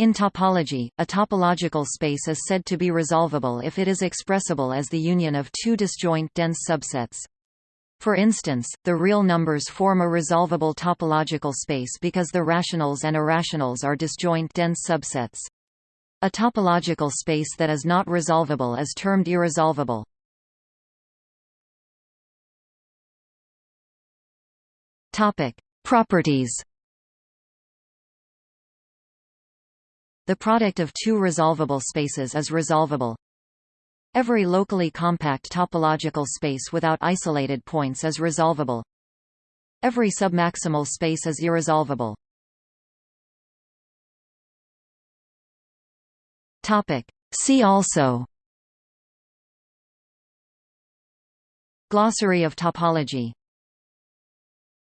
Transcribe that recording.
In topology, a topological space is said to be resolvable if it is expressible as the union of two disjoint dense subsets. For instance, the real numbers form a resolvable topological space because the rationals and irrationals are disjoint dense subsets. A topological space that is not resolvable is termed irresolvable. Topic: Properties. The product of two resolvable spaces is resolvable. Every locally compact topological space without isolated points is resolvable. Every submaximal space is irresolvable. Topic. See also Glossary of topology